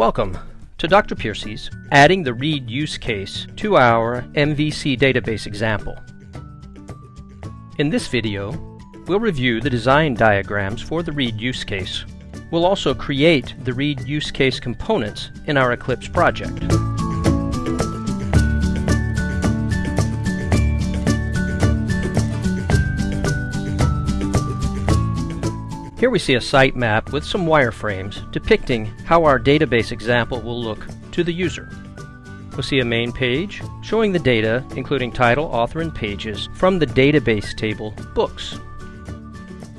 Welcome to Dr. Piercy's Adding the Read Use Case to our MVC database example. In this video, we'll review the design diagrams for the read use case. We'll also create the read use case components in our Eclipse project. Here we see a site map with some wireframes depicting how our database example will look to the user. We'll see a main page showing the data, including title, author, and pages, from the database table Books.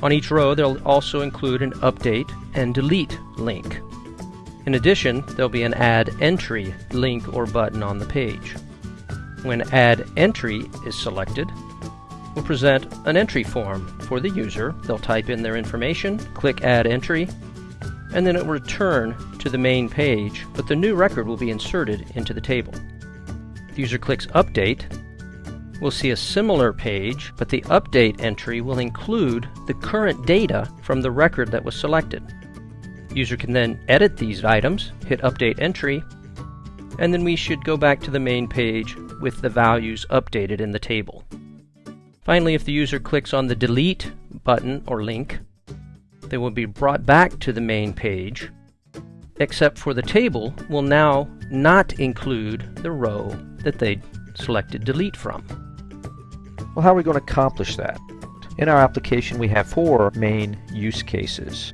On each row, they'll also include an update and delete link. In addition, there'll be an add entry link or button on the page. When add entry is selected, will present an entry form for the user. They'll type in their information, click Add Entry, and then it will return to the main page, but the new record will be inserted into the table. The user clicks Update, we'll see a similar page, but the update entry will include the current data from the record that was selected. User can then edit these items, hit Update Entry, and then we should go back to the main page with the values updated in the table. Finally, if the user clicks on the delete button or link, they will be brought back to the main page, except for the table will now not include the row that they selected delete from. Well, how are we going to accomplish that? In our application, we have four main use cases.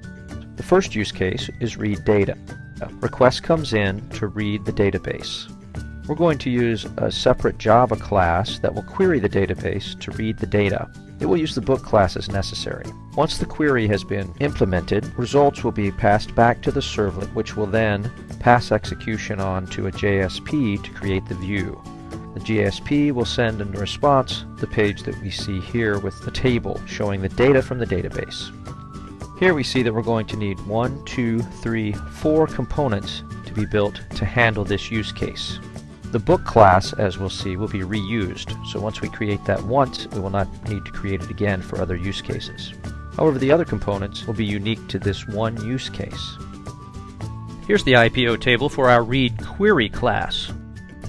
The first use case is read data. A request comes in to read the database. We're going to use a separate Java class that will query the database to read the data. It will use the book class as necessary. Once the query has been implemented, results will be passed back to the servlet, which will then pass execution on to a JSP to create the view. The JSP will send in response the page that we see here with the table showing the data from the database. Here we see that we're going to need one, two, three, four components to be built to handle this use case. The book class, as we'll see, will be reused, so once we create that once, we will not need to create it again for other use cases. However, the other components will be unique to this one use case. Here's the IPO table for our read query class.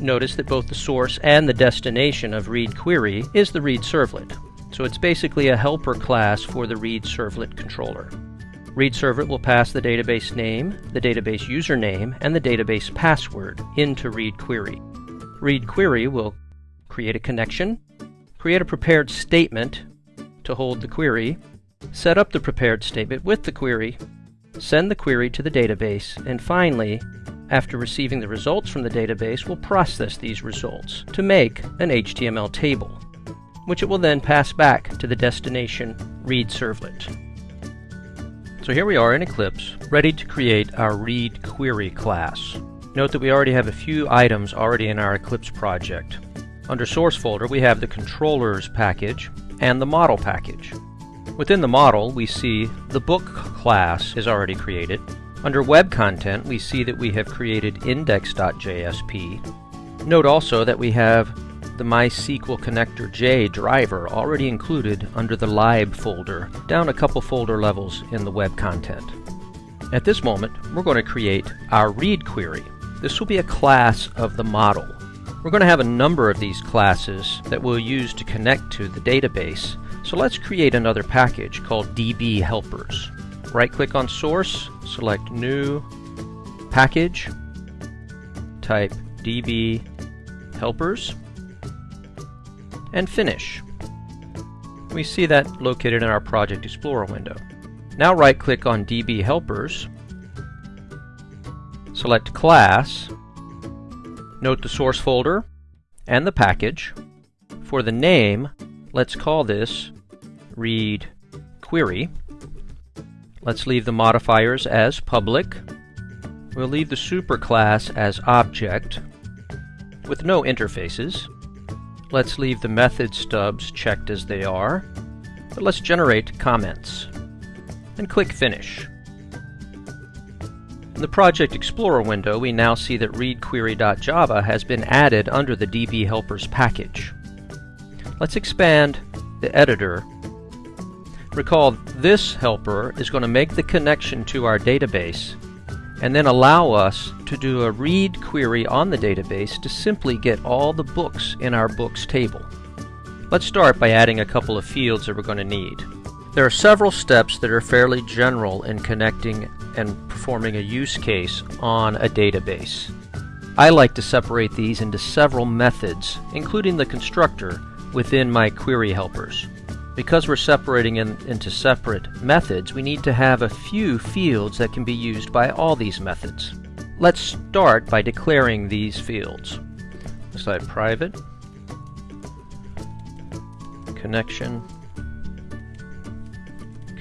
Notice that both the source and the destination of read query is the read servlet, so it's basically a helper class for the read servlet controller. Read servlet will pass the database name, the database username, and the database password into read query. Read query will create a connection, create a prepared statement to hold the query, set up the prepared statement with the query, send the query to the database, and finally, after receiving the results from the database, will process these results to make an HTML table, which it will then pass back to the destination read servlet. So here we are in Eclipse, ready to create our read query class. Note that we already have a few items already in our Eclipse project. Under Source folder we have the Controllers package and the Model package. Within the model we see the Book class is already created. Under Web Content we see that we have created index.jsp. Note also that we have the MySQL Connector J driver already included under the lib folder, down a couple folder levels in the web content. At this moment, we're going to create our read query. This will be a class of the model. We're going to have a number of these classes that we'll use to connect to the database. So let's create another package called DB Helpers. Right click on source, select new, package, type DB Helpers, and finish. We see that located in our Project Explorer window. Now right click on DB Helpers Select Class, note the source folder and the package. For the name, let's call this read query. Let's leave the modifiers as public. We'll leave the superclass as object with no interfaces. Let's leave the method stubs checked as they are, but let's generate comments and click Finish. In the Project Explorer window, we now see that readquery.java has been added under the DB Helpers package. Let's expand the editor. Recall, this helper is going to make the connection to our database and then allow us to do a read query on the database to simply get all the books in our books table. Let's start by adding a couple of fields that we're going to need. There are several steps that are fairly general in connecting and performing a use case on a database. I like to separate these into several methods, including the constructor, within my query helpers. Because we're separating in, into separate methods, we need to have a few fields that can be used by all these methods. Let's start by declaring these fields. Decide private, connection,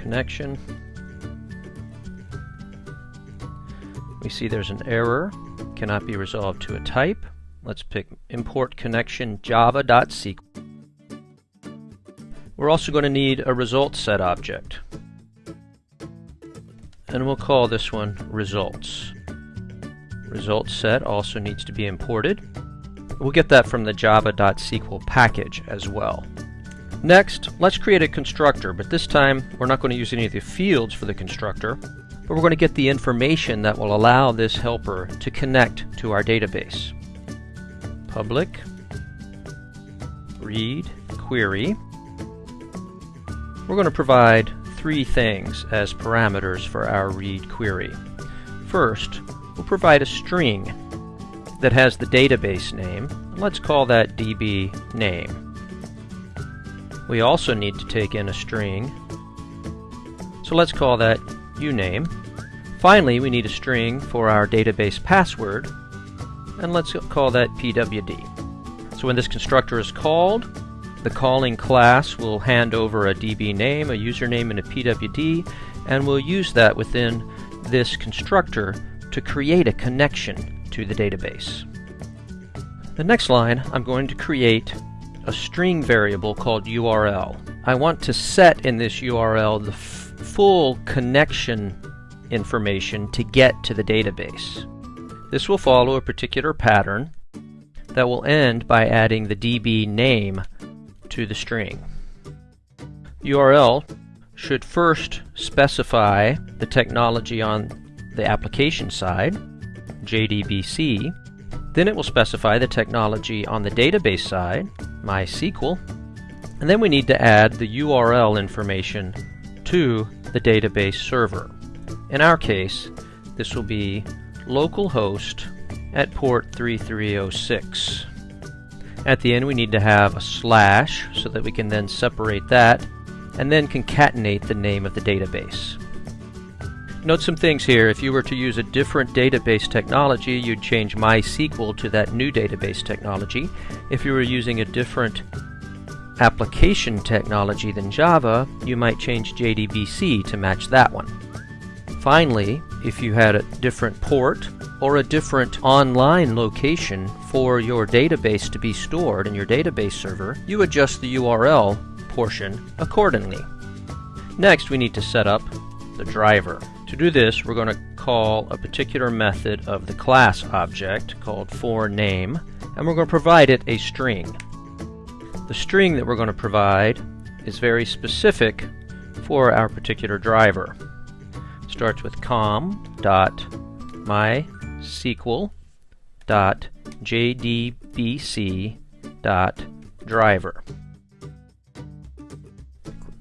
connection. We see there's an error, cannot be resolved to a type. Let's pick import connection java.sql. We're also going to need a result set object. And we'll call this one results. Result set also needs to be imported. We'll get that from the java.sql package as well. Next, let's create a constructor, but this time we're not going to use any of the fields for the constructor, but we're going to get the information that will allow this helper to connect to our database. Public read query. We're going to provide three things as parameters for our read query. First, we'll provide a string that has the database name. Let's call that db name. We also need to take in a string, so let's call that uname. Finally, we need a string for our database password, and let's call that pwd. So when this constructor is called, the calling class will hand over a DB name, a username, and a PWD, and we'll use that within this constructor to create a connection to the database. The next line, I'm going to create a string variable called URL. I want to set in this URL the full connection information to get to the database. This will follow a particular pattern that will end by adding the DB name to the string. URL should first specify the technology on the application side, JDBC, then it will specify the technology on the database side, MySQL, and then we need to add the URL information to the database server. In our case, this will be localhost at port 3306. At the end we need to have a slash so that we can then separate that and then concatenate the name of the database. Note some things here. If you were to use a different database technology, you'd change MySQL to that new database technology. If you were using a different application technology than Java, you might change JDBC to match that one. Finally, if you had a different port or a different online location for your database to be stored in your database server, you adjust the URL portion accordingly. Next, we need to set up the driver. To do this, we're going to call a particular method of the class object called forName, and we're going to provide it a string. The string that we're going to provide is very specific for our particular driver. It starts with com.mysql.jdbc.driver.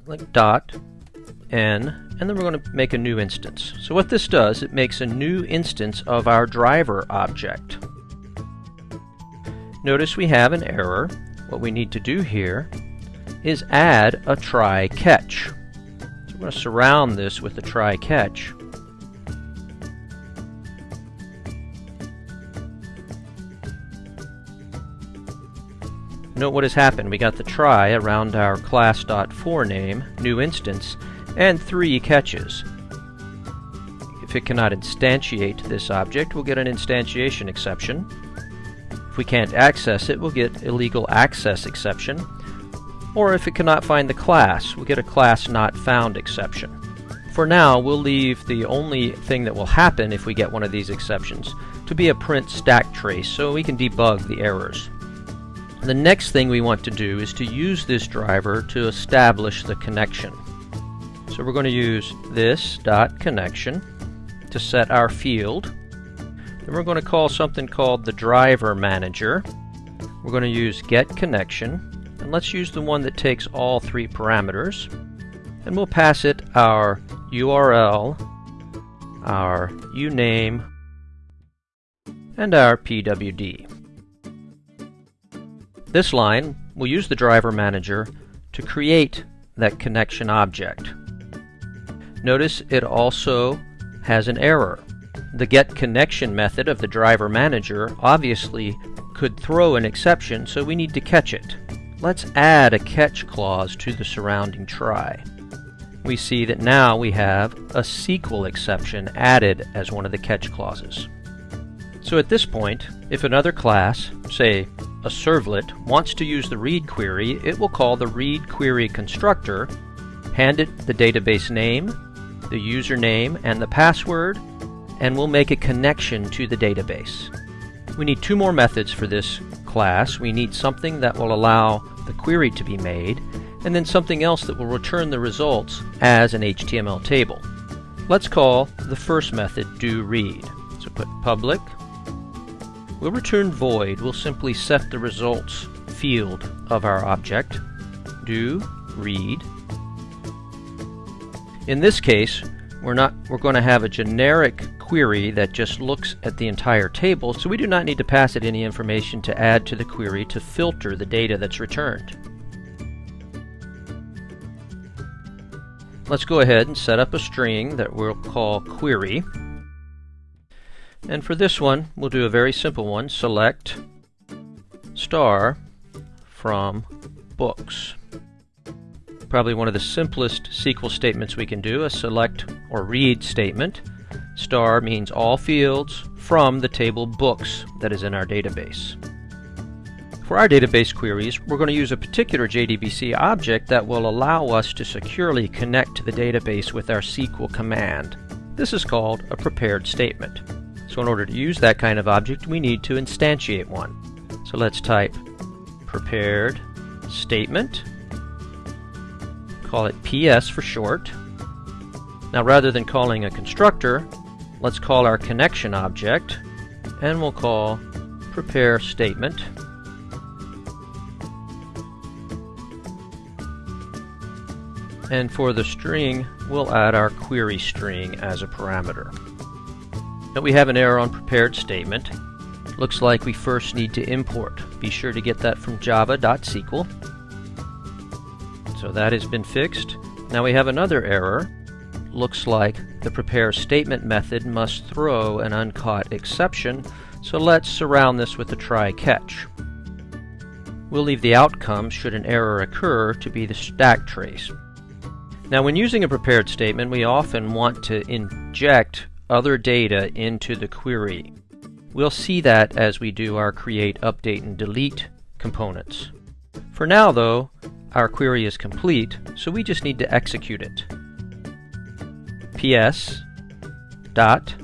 Like dot n and then we're going to make a new instance. So what this does, it makes a new instance of our driver object. Notice we have an error. What we need to do here is add a try catch. So we're going to surround this with a try catch. Note what has happened. We got the try around our class.forName new instance and three catches. If it cannot instantiate this object, we'll get an instantiation exception. If we can't access it, we'll get illegal access exception. Or if it cannot find the class, we'll get a class not found exception. For now, we'll leave the only thing that will happen if we get one of these exceptions to be a print stack trace so we can debug the errors. The next thing we want to do is to use this driver to establish the connection. So we're going to use this dot connection to set our field. Then we're going to call something called the driver manager. We're going to use get connection, and let's use the one that takes all three parameters. And we'll pass it our URL, our uname, and our PWD. This line will use the driver manager to create that connection object. Notice it also has an error. The getConnection method of the driver manager obviously could throw an exception, so we need to catch it. Let's add a catch clause to the surrounding try. We see that now we have a SQL exception added as one of the catch clauses. So at this point, if another class, say a servlet, wants to use the read query, it will call the read query constructor, hand it the database name, the username, and the password, and we'll make a connection to the database. We need two more methods for this class. We need something that will allow the query to be made, and then something else that will return the results as an HTML table. Let's call the first method doRead. So put public We'll return void. We'll simply set the results field of our object. Do read. In this case, we're not we're going to have a generic query that just looks at the entire table, so we do not need to pass it any information to add to the query to filter the data that's returned. Let's go ahead and set up a string that we'll call query. And for this one, we'll do a very simple one. Select star from books. Probably one of the simplest SQL statements we can do, a select or read statement. Star means all fields from the table books that is in our database. For our database queries, we're going to use a particular JDBC object that will allow us to securely connect to the database with our SQL command. This is called a prepared statement. So in order to use that kind of object, we need to instantiate one. So let's type prepared statement, call it PS for short. Now rather than calling a constructor, let's call our connection object, and we'll call prepare statement. And for the string, we'll add our query string as a parameter. Now we have an error on prepared statement. Looks like we first need to import. Be sure to get that from java.sql. So that has been fixed. Now we have another error. Looks like the prepare statement method must throw an uncaught exception, so let's surround this with a try catch. We'll leave the outcome, should an error occur, to be the stack trace. Now when using a prepared statement, we often want to inject other data into the query. We'll see that as we do our create, update, and delete components. For now, though, our query is complete, so we just need to execute it. ps dot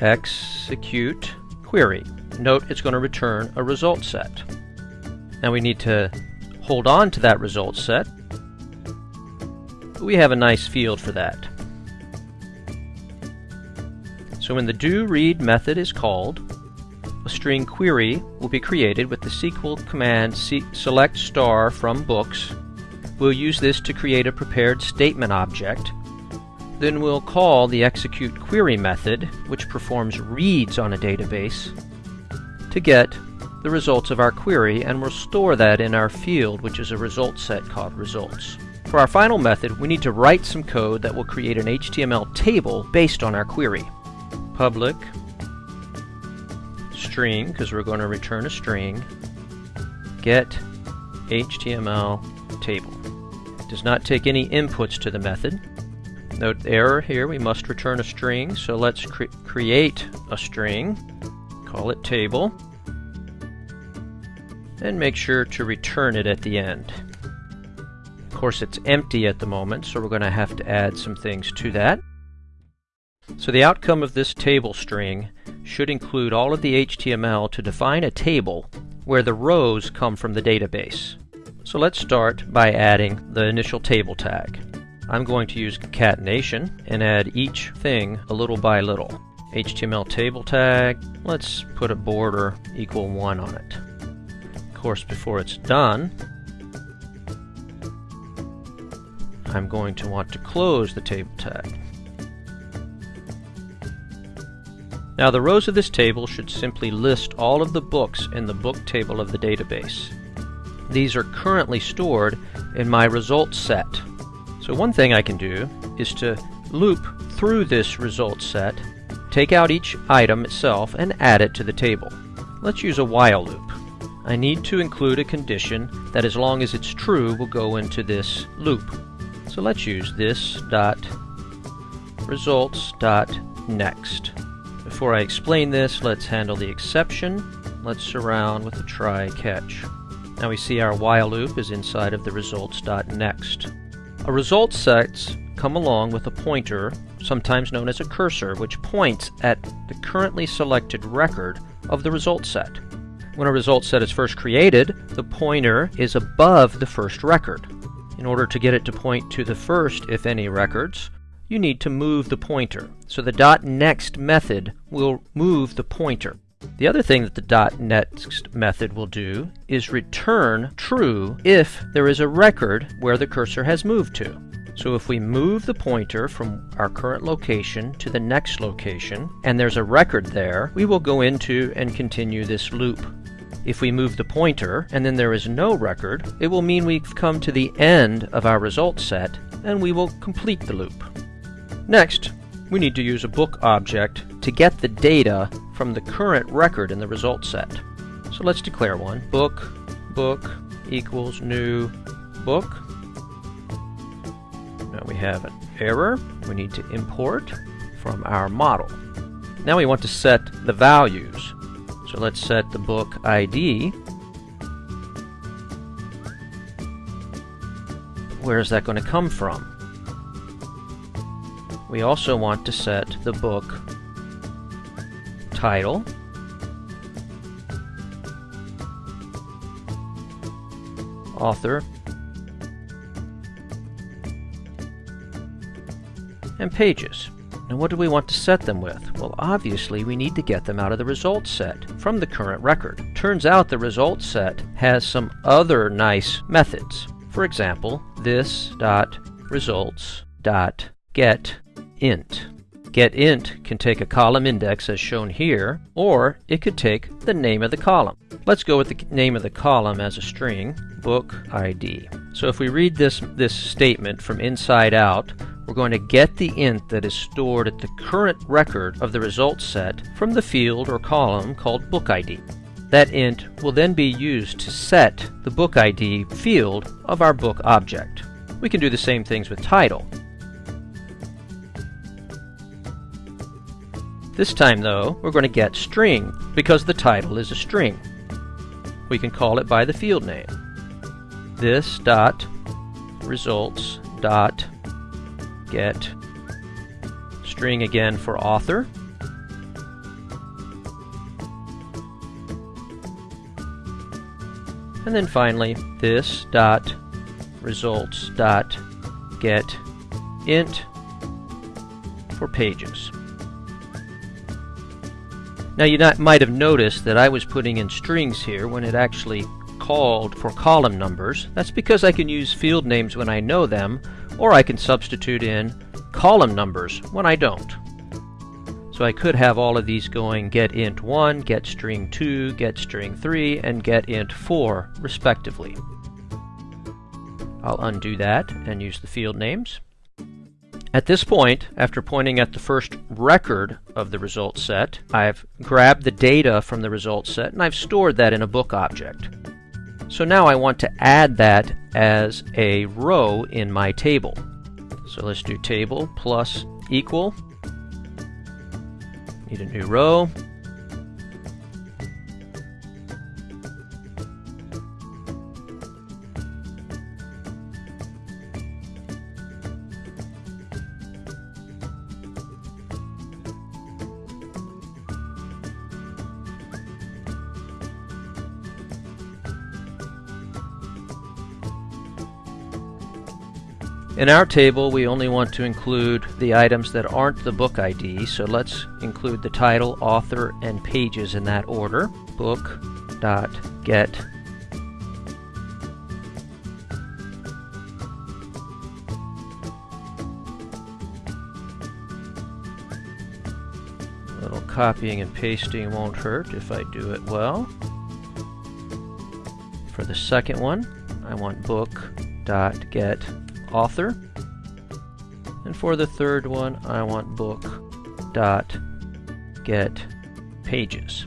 execute query. Note it's going to return a result set. Now we need to hold on to that result set. We have a nice field for that. So when the do read method is called, string query will be created with the SQL command select star from books. We'll use this to create a prepared statement object. Then we'll call the execute query method, which performs reads on a database, to get the results of our query, and we'll store that in our field, which is a result set called results. For our final method, we need to write some code that will create an HTML table based on our query public string, because we're going to return a string, get HTML table. It does not take any inputs to the method. Note error here, we must return a string, so let's cre create a string, call it table, and make sure to return it at the end. Of course it's empty at the moment, so we're going to have to add some things to that. So the outcome of this table string should include all of the HTML to define a table where the rows come from the database. So let's start by adding the initial table tag. I'm going to use concatenation and add each thing a little by little. HTML table tag, let's put a border equal 1 on it. Of course, before it's done, I'm going to want to close the table tag. Now the rows of this table should simply list all of the books in the book table of the database. These are currently stored in my results set. So one thing I can do is to loop through this results set, take out each item itself and add it to the table. Let's use a while loop. I need to include a condition that as long as it's true will go into this loop. So let's use this dot results dot next. Before I explain this, let's handle the exception. Let's surround with a try catch. Now we see our while loop is inside of the results dot next. A result set come along with a pointer, sometimes known as a cursor, which points at the currently selected record of the result set. When a result set is first created, the pointer is above the first record. In order to get it to point to the first, if any, records, you need to move the pointer. So the dot next method will move the pointer. The other thing that the dot next method will do is return true if there is a record where the cursor has moved to. So if we move the pointer from our current location to the next location, and there's a record there, we will go into and continue this loop. If we move the pointer and then there is no record, it will mean we've come to the end of our result set and we will complete the loop. Next, we need to use a book object to get the data from the current record in the result set. So let's declare one. Book, book equals new book. Now we have an error we need to import from our model. Now we want to set the values. So let's set the book ID. Where is that going to come from? We also want to set the book title author and pages. Now what do we want to set them with? Well obviously we need to get them out of the results set from the current record. Turns out the results set has some other nice methods. For example, this dot results dot get int. GetInt can take a column index as shown here, or it could take the name of the column. Let's go with the name of the column as a string, book ID. So if we read this, this statement from inside out, we're going to get the int that is stored at the current record of the results set from the field or column called book ID. That int will then be used to set the book ID field of our book object. We can do the same things with title. This time, though, we're going to get string because the title is a string. We can call it by the field name. This dot results dot get string again for author. And then finally, this dot results dot get int for pages. Now you not, might have noticed that I was putting in strings here when it actually called for column numbers. That's because I can use field names when I know them, or I can substitute in column numbers when I don't. So I could have all of these going get int 1, get string 2, get string 3, and get int 4, respectively. I'll undo that and use the field names. At this point, after pointing at the first record of the result set, I've grabbed the data from the result set and I've stored that in a book object. So now I want to add that as a row in my table. So let's do table plus equal. Need a new row. In our table, we only want to include the items that aren't the book ID, so let's include the title, author, and pages in that order. Book dot get A little copying and pasting won't hurt if I do it well. For the second one, I want book dot get author. And for the third one, I want book dot get pages.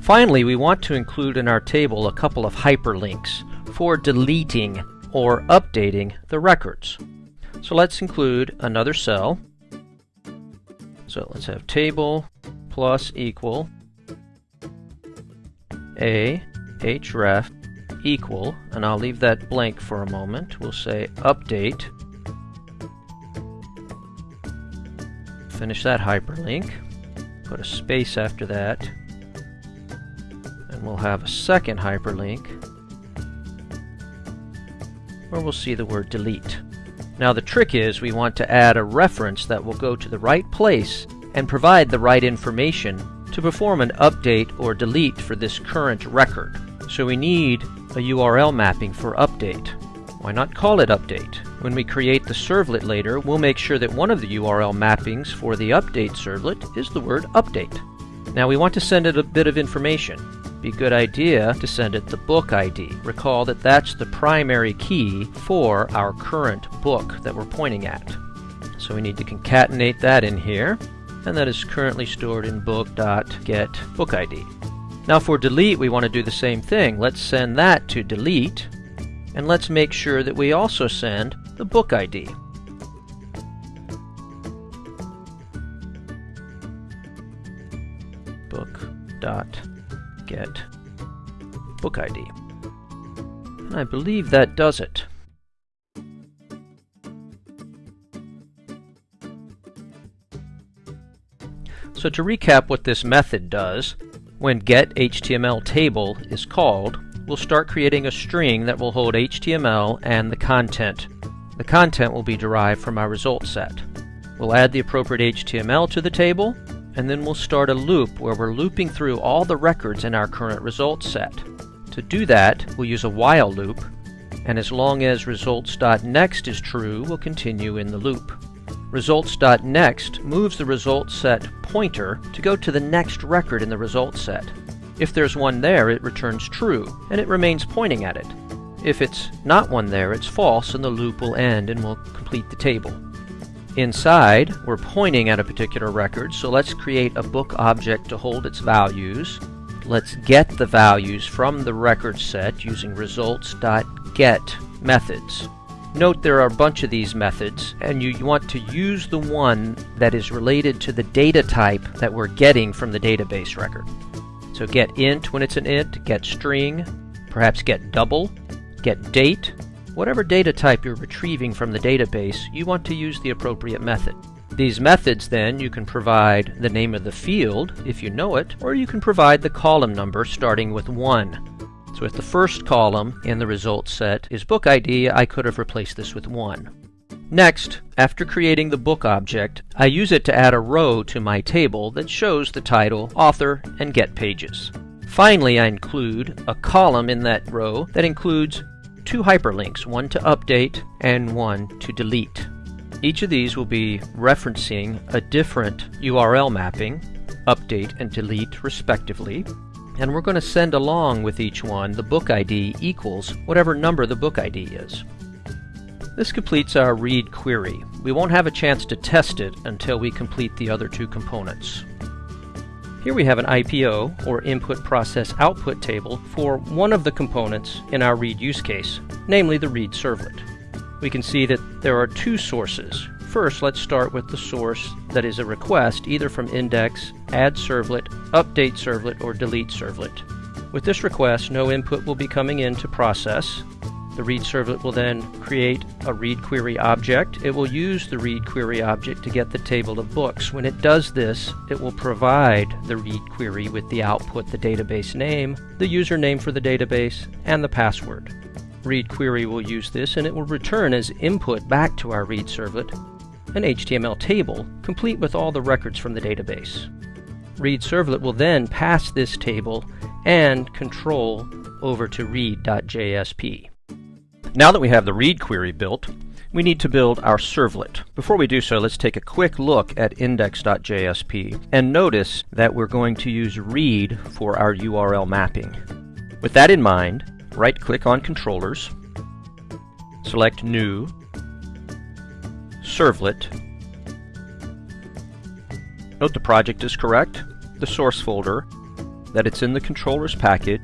Finally, we want to include in our table a couple of hyperlinks for deleting or updating the records. So let's include another cell. So let's have table plus equal a href equal, and I'll leave that blank for a moment. We'll say update. Finish that hyperlink. Put a space after that. And we'll have a second hyperlink where we'll see the word delete. Now the trick is we want to add a reference that will go to the right place and provide the right information to perform an update or delete for this current record. So we need a URL mapping for update. Why not call it update? When we create the servlet later, we'll make sure that one of the URL mappings for the update servlet is the word update. Now we want to send it a bit of information. Be a good idea to send it the book ID. Recall that that's the primary key for our current book that we're pointing at. So we need to concatenate that in here, and that is currently stored in book.getBookID. Now for delete, we want to do the same thing. Let's send that to delete, and let's make sure that we also send the book ID. Book dot get book ID. And I believe that does it. So to recap what this method does, when getHTMLTable is called, we'll start creating a string that will hold HTML and the content. The content will be derived from our result set. We'll add the appropriate HTML to the table, and then we'll start a loop where we're looping through all the records in our current result set. To do that, we'll use a while loop, and as long as results.next is true, we'll continue in the loop. Results.next moves the result set pointer to go to the next record in the result set. If there's one there, it returns true, and it remains pointing at it. If it's not one there, it's false, and the loop will end and will complete the table. Inside, we're pointing at a particular record, so let's create a book object to hold its values. Let's get the values from the record set using results.get methods. Note there are a bunch of these methods, and you want to use the one that is related to the data type that we're getting from the database record. So get int when it's an int, get string, perhaps get double, get date. Whatever data type you're retrieving from the database, you want to use the appropriate method. These methods then, you can provide the name of the field, if you know it, or you can provide the column number starting with 1. If the first column in the results set is book ID, I could have replaced this with 1. Next, after creating the book object, I use it to add a row to my table that shows the title, author, and get pages. Finally, I include a column in that row that includes two hyperlinks, one to update and one to delete. Each of these will be referencing a different URL mapping, update and delete respectively, and we're going to send along with each one the book ID equals whatever number the book ID is. This completes our read query. We won't have a chance to test it until we complete the other two components. Here we have an IPO, or Input Process Output table, for one of the components in our read use case, namely the read servlet. We can see that there are two sources, First, let's start with the source that is a request either from index, add servlet, update servlet, or delete servlet. With this request, no input will be coming in to process. The read servlet will then create a read query object. It will use the read query object to get the table of books. When it does this, it will provide the read query with the output, the database name, the username for the database, and the password. Read query will use this and it will return as input back to our read servlet an HTML table complete with all the records from the database. Read servlet will then pass this table and control over to read.jsp. Now that we have the read query built, we need to build our servlet. Before we do so, let's take a quick look at index.jsp and notice that we're going to use read for our URL mapping. With that in mind, right-click on Controllers, select New, Servlet. Note the project is correct, the source folder, that it's in the controllers package,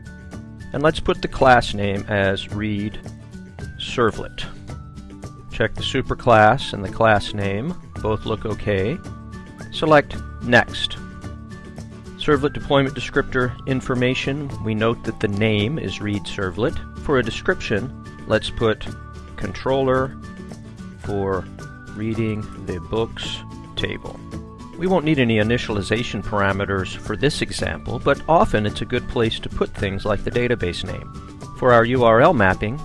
and let's put the class name as read servlet. Check the superclass and the class name, both look okay. Select Next. Servlet deployment descriptor information, we note that the name is read servlet. For a description, let's put controller for reading the books table. We won't need any initialization parameters for this example, but often it's a good place to put things like the database name. For our URL mapping,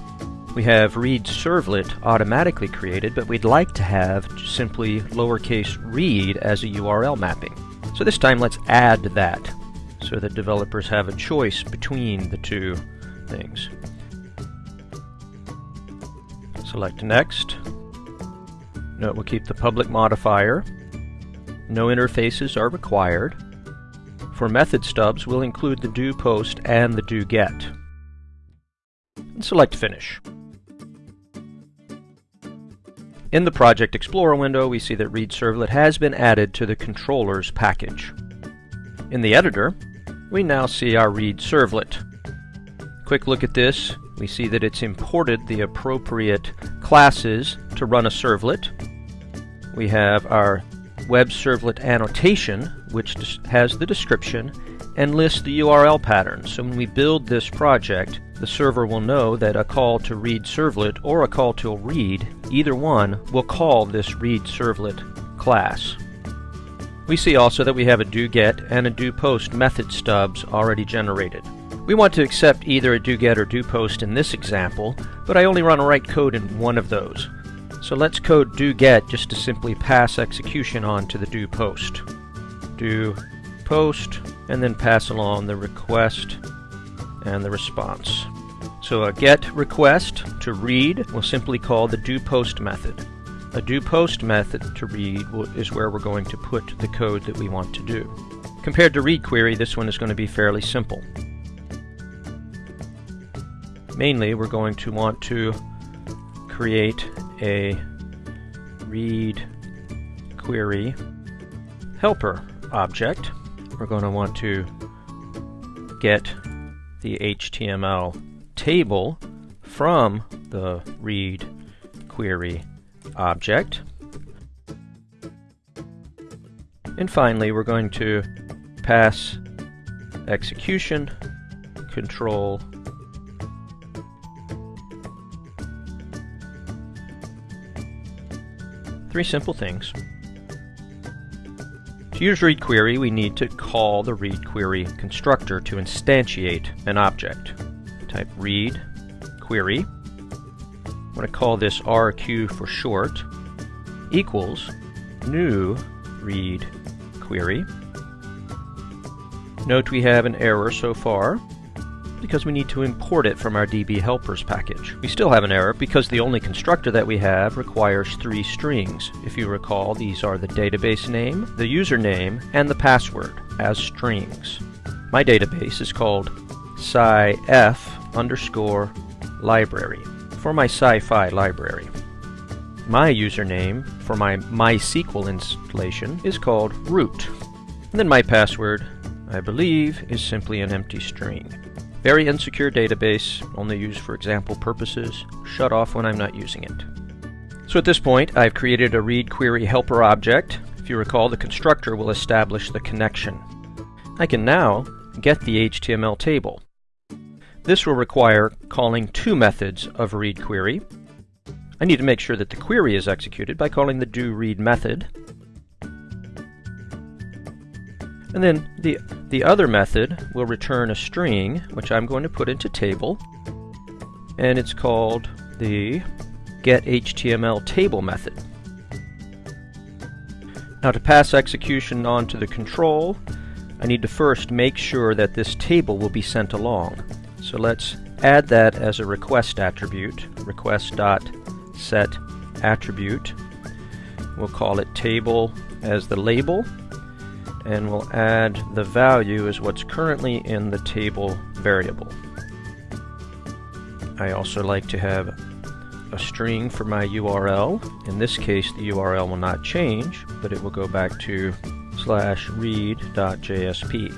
we have read servlet automatically created, but we'd like to have simply lowercase read as a URL mapping. So this time let's add that so that developers have a choice between the two things. Select Next. Note we'll keep the public modifier. No interfaces are required. For method stubs, we'll include the do post and the do get. And select Finish. In the Project Explorer window, we see that Read Servlet has been added to the controllers package. In the editor, we now see our Read Servlet. Quick look at this. We see that it's imported the appropriate classes to run a servlet. We have our web servlet annotation, which has the description and lists the URL pattern. So when we build this project, the server will know that a call to read servlet or a call to read, either one, will call this read servlet class. We see also that we have a do get and a do post method stubs already generated. We want to accept either a do get or do post in this example, but I only want to write code in one of those. So let's code do get just to simply pass execution on to the do post. Do post and then pass along the request and the response. So a get request to read we'll simply call the do post method. A do post method to read is where we're going to put the code that we want to do. Compared to read query, this one is going to be fairly simple. Mainly, we're going to want to create a read query helper object. We're going to want to get the HTML table from the read query object. And finally, we're going to pass execution control Three simple things. To use read query, we need to call the read query constructor to instantiate an object. Type read query. I'm going to call this RQ for short, equals new read query. Note we have an error so far because we need to import it from our DB helpers package. We still have an error because the only constructor that we have requires three strings. If you recall, these are the database name, the username, and the password as strings. My database is called sci-f underscore library for my sci-fi library. My username for my MySQL installation is called root. And then my password, I believe, is simply an empty string. Very insecure database, only used for example purposes, shut off when I'm not using it. So at this point, I've created a read query helper object. If you recall, the constructor will establish the connection. I can now get the HTML table. This will require calling two methods of read query. I need to make sure that the query is executed by calling the do read method And then the, the other method will return a string, which I'm going to put into table. and it's called the getHTMLTable method. Now to pass execution on to the control, I need to first make sure that this table will be sent along. So let's add that as a request attribute, request.set attribute. We'll call it table as the label, and we'll add the value as what's currently in the table variable. I also like to have a string for my URL. In this case, the URL will not change, but it will go back to slash read.jsp.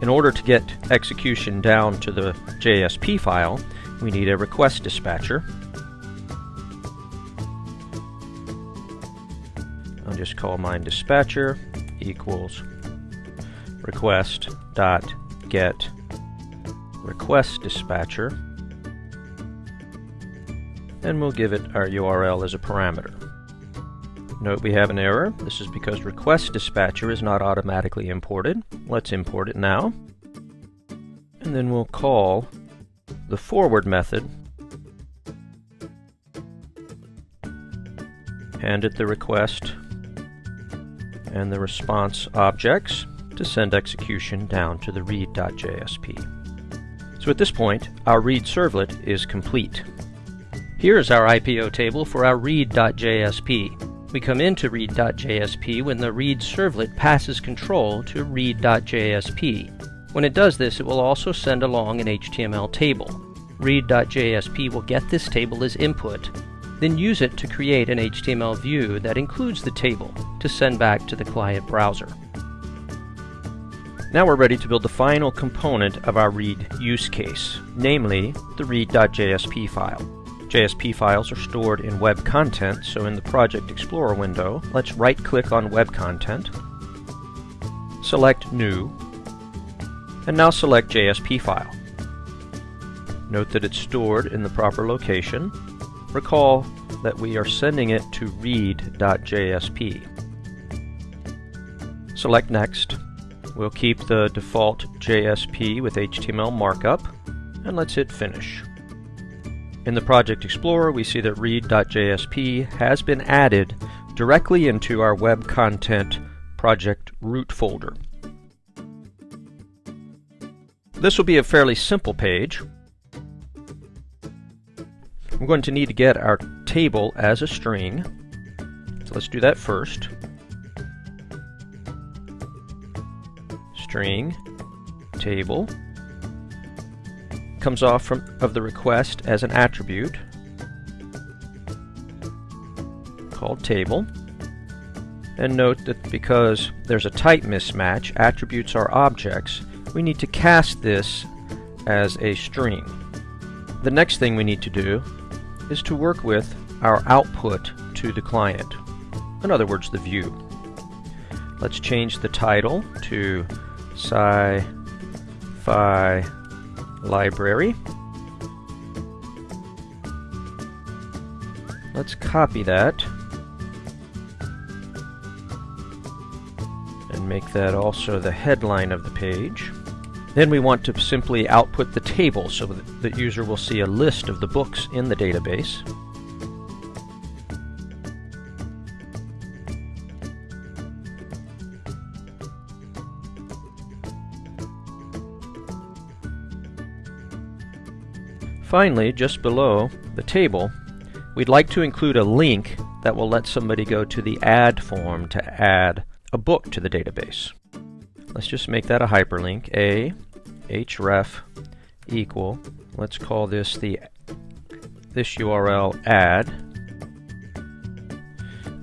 In order to get execution down to the JSP file, we need a request dispatcher. Just call mine dispatcher equals request dot get request dispatcher and we'll give it our URL as a parameter. Note we have an error. This is because request dispatcher is not automatically imported. Let's import it now. And then we'll call the forward method hand it the request and the response objects to send execution down to the read.jsp. So at this point, our read servlet is complete. Here's our IPO table for our read.jsp. We come into read.jsp when the read servlet passes control to read.jsp. When it does this, it will also send along an HTML table. Read.jsp will get this table as input, then use it to create an HTML view that includes the table to send back to the client browser. Now we're ready to build the final component of our read use case, namely the read.jsp file. JSP files are stored in Web Content, so in the Project Explorer window, let's right-click on Web Content, select New, and now select JSP file. Note that it's stored in the proper location. Recall that we are sending it to read.jsp. Select Next. We'll keep the default JSP with HTML markup, and let's hit Finish. In the Project Explorer, we see that read.jsp has been added directly into our web content project root folder. This will be a fairly simple page. I'm going to need to get our table as a string. So let's do that first. String, table, comes off from, of the request as an attribute called table. And note that because there's a type mismatch, attributes are objects, we need to cast this as a string. The next thing we need to do is to work with our output to the client. In other words, the view. Let's change the title to sci-fi library. Let's copy that and make that also the headline of the page. Then we want to simply output the table so that the user will see a list of the books in the database. Finally, just below the table, we'd like to include a link that will let somebody go to the add form to add a book to the database. Let's just make that a hyperlink. A href equal, let's call this the this URL add,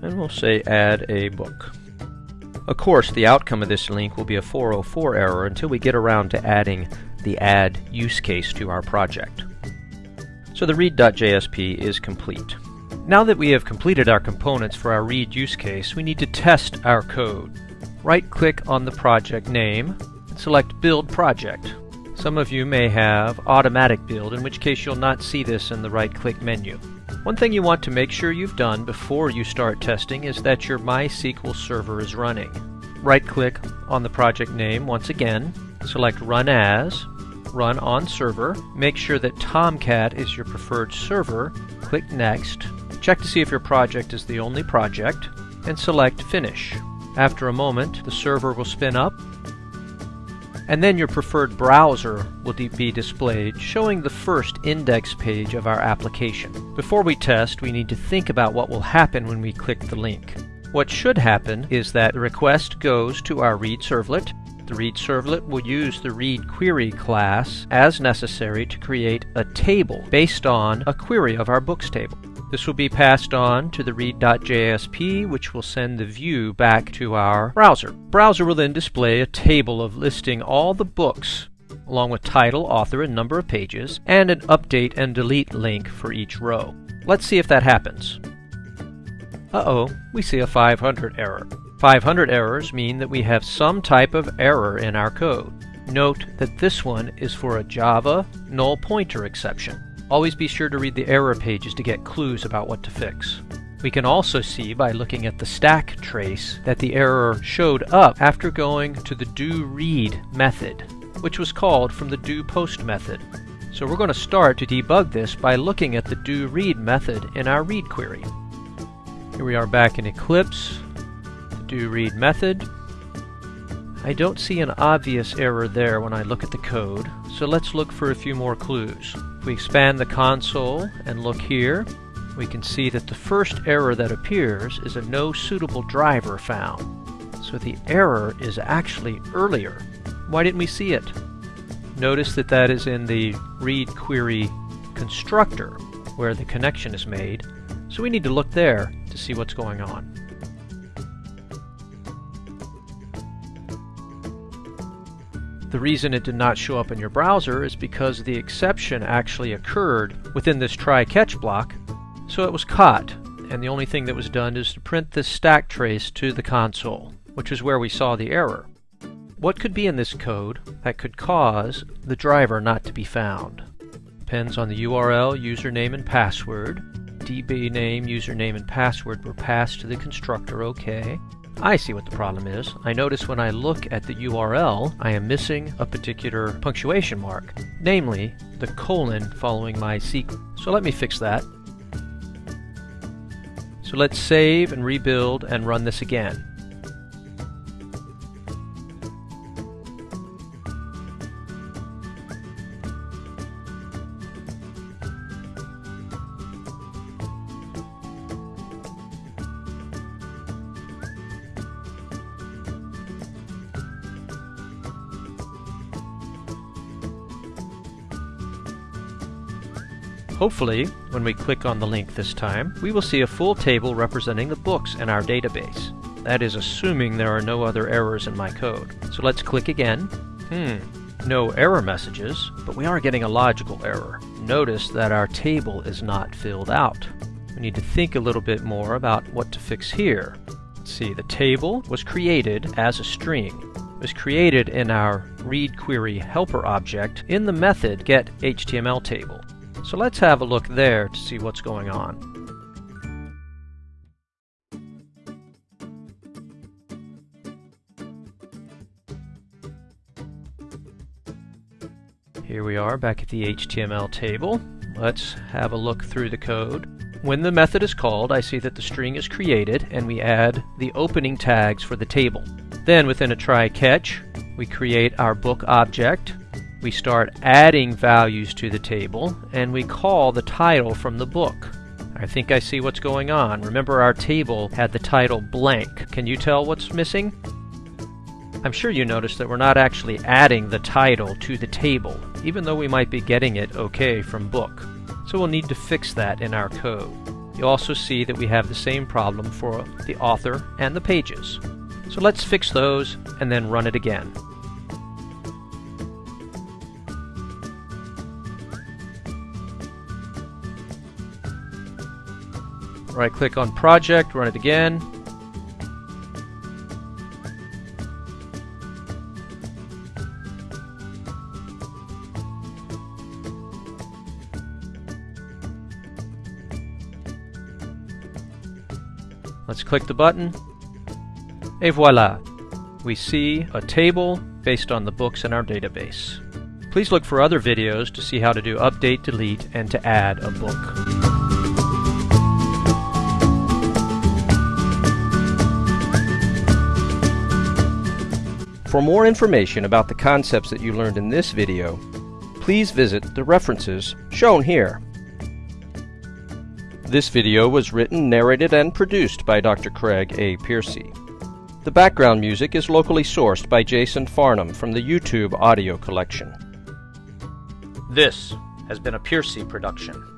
and we'll say add a book. Of course, the outcome of this link will be a 404 error until we get around to adding the add use case to our project. So the read.jsp is complete. Now that we have completed our components for our read use case, we need to test our code. Right-click on the project name and select Build Project. Some of you may have Automatic Build, in which case you'll not see this in the right-click menu. One thing you want to make sure you've done before you start testing is that your MySQL server is running. Right-click on the project name once again, select Run As, run on server. Make sure that Tomcat is your preferred server. Click Next. Check to see if your project is the only project, and select Finish. After a moment, the server will spin up, and then your preferred browser will be displayed, showing the first index page of our application. Before we test, we need to think about what will happen when we click the link. What should happen is that the request goes to our read servlet. The read servlet will use the read query class as necessary to create a table based on a query of our books table. This will be passed on to the read.jsp, which will send the view back to our browser. Browser will then display a table of listing all the books along with title, author, and number of pages, and an update and delete link for each row. Let's see if that happens. Uh-oh, we see a 500 error. 500 errors mean that we have some type of error in our code. Note that this one is for a Java null pointer exception. Always be sure to read the error pages to get clues about what to fix. We can also see by looking at the stack trace that the error showed up after going to the doRead method, which was called from the doPost method. So we're going to start to debug this by looking at the doRead method in our read query. Here we are back in Eclipse, the doRead method. I don't see an obvious error there when I look at the code, so let's look for a few more clues. We expand the console and look here, we can see that the first error that appears is a no suitable driver found. So the error is actually earlier. Why didn't we see it? Notice that that is in the read query constructor where the connection is made. So we need to look there to see what's going on. The reason it did not show up in your browser is because the exception actually occurred within this try-catch block, so it was caught, and the only thing that was done is to print this stack trace to the console, which is where we saw the error. What could be in this code that could cause the driver not to be found? Depends on the URL, username, and password. DB name, username, and password were passed to the constructor OK. I see what the problem is. I notice when I look at the URL, I am missing a particular punctuation mark, namely the colon following MySQL. So let me fix that. So let's save and rebuild and run this again. Hopefully, when we click on the link this time, we will see a full table representing the books in our database. That is assuming there are no other errors in my code. So let's click again. Hmm, no error messages, but we are getting a logical error. Notice that our table is not filled out. We need to think a little bit more about what to fix here. Let's see, the table was created as a string. It was created in our read query helper object in the method getHTMLTable. So let's have a look there to see what's going on. Here we are back at the HTML table. Let's have a look through the code. When the method is called, I see that the string is created and we add the opening tags for the table. Then within a try catch, we create our book object we start adding values to the table, and we call the title from the book. I think I see what's going on. Remember our table had the title blank. Can you tell what's missing? I'm sure you noticed that we're not actually adding the title to the table, even though we might be getting it okay from book. So we'll need to fix that in our code. You also see that we have the same problem for the author and the pages. So let's fix those and then run it again. Right click on project, run it again. Let's click the button. Et voila! We see a table based on the books in our database. Please look for other videos to see how to do update, delete, and to add a book. For more information about the concepts that you learned in this video, please visit the references shown here. This video was written, narrated, and produced by Dr. Craig A. Piercy. The background music is locally sourced by Jason Farnham from the YouTube audio collection. This has been a Piercy production.